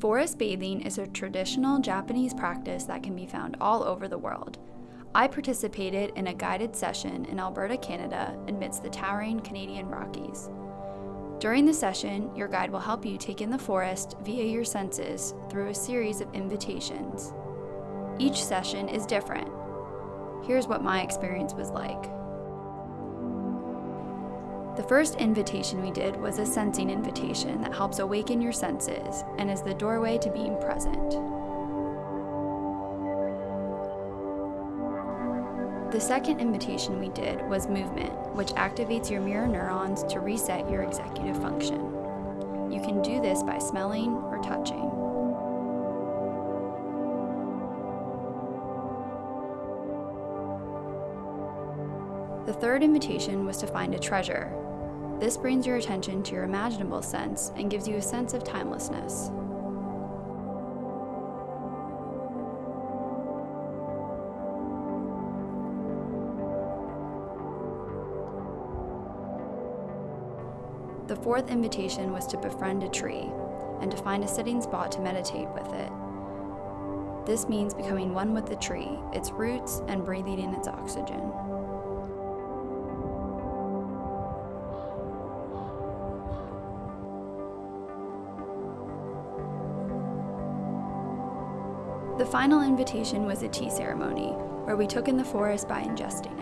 Forest bathing is a traditional Japanese practice that can be found all over the world. I participated in a guided session in Alberta, Canada, amidst the towering Canadian Rockies. During the session, your guide will help you take in the forest via your senses through a series of invitations. Each session is different. Here's what my experience was like. The first invitation we did was a sensing invitation that helps awaken your senses and is the doorway to being present. The second invitation we did was movement, which activates your mirror neurons to reset your executive function. You can do this by smelling or touching. The third invitation was to find a treasure, this brings your attention to your imaginable sense and gives you a sense of timelessness. The fourth invitation was to befriend a tree and to find a sitting spot to meditate with it. This means becoming one with the tree, its roots, and breathing in its oxygen. The final invitation was a tea ceremony, where we took in the forest by ingesting.